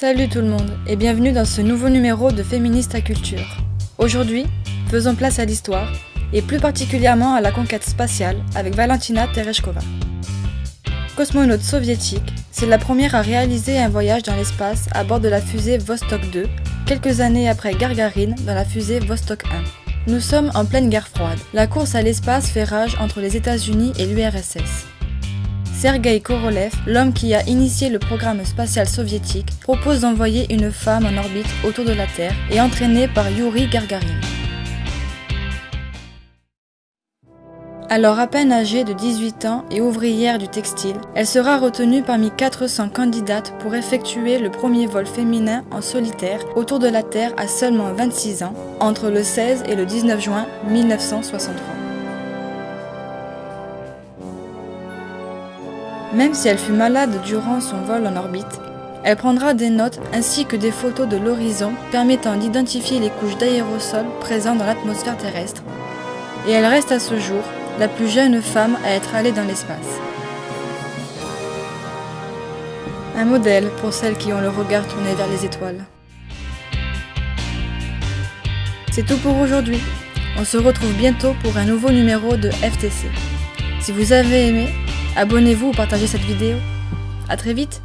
Salut tout le monde et bienvenue dans ce nouveau numéro de Féministe à Culture. Aujourd'hui, faisons place à l'histoire et plus particulièrement à la conquête spatiale avec Valentina Tereshkova. Cosmonaute soviétique, c'est la première à réaliser un voyage dans l'espace à bord de la fusée Vostok 2, quelques années après Gargarine dans la fusée Vostok 1. Nous sommes en pleine guerre froide. La course à l'espace fait rage entre les États-Unis et l'URSS. Sergei Korolev, l'homme qui a initié le programme spatial soviétique, propose d'envoyer une femme en orbite autour de la Terre et entraînée par Yuri Gagarin. Alors à peine âgée de 18 ans et ouvrière du textile, elle sera retenue parmi 400 candidates pour effectuer le premier vol féminin en solitaire autour de la Terre à seulement 26 ans, entre le 16 et le 19 juin 1963. Même si elle fut malade durant son vol en orbite, elle prendra des notes ainsi que des photos de l'horizon permettant d'identifier les couches d'aérosol présentes dans l'atmosphère terrestre. Et elle reste à ce jour la plus jeune femme à être allée dans l'espace. Un modèle pour celles qui ont le regard tourné vers les étoiles. C'est tout pour aujourd'hui. On se retrouve bientôt pour un nouveau numéro de FTC. Si vous avez aimé, Abonnez-vous ou partagez cette vidéo. A très vite